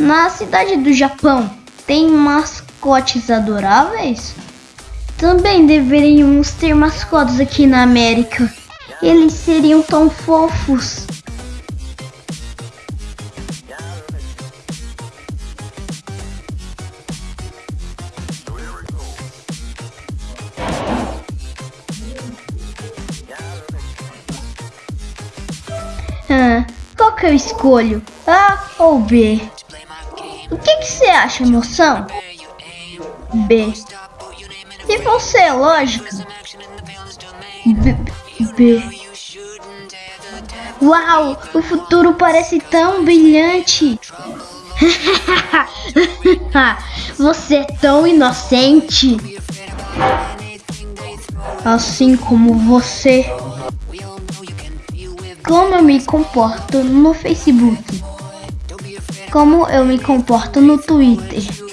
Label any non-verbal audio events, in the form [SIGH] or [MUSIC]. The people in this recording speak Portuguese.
Na cidade do Japão, tem mascotes adoráveis? Também deveríamos ter mascotes aqui na América. Eles seriam tão fofos. Ah, qual que eu escolho? A ou B? O que você acha, moção? B. E você, lógico? B. B. Uau, o futuro parece tão brilhante. [LAUGHS] você é tão inocente. Assim como você. Como eu me comporto no Facebook? Como eu me comporto no Twitter?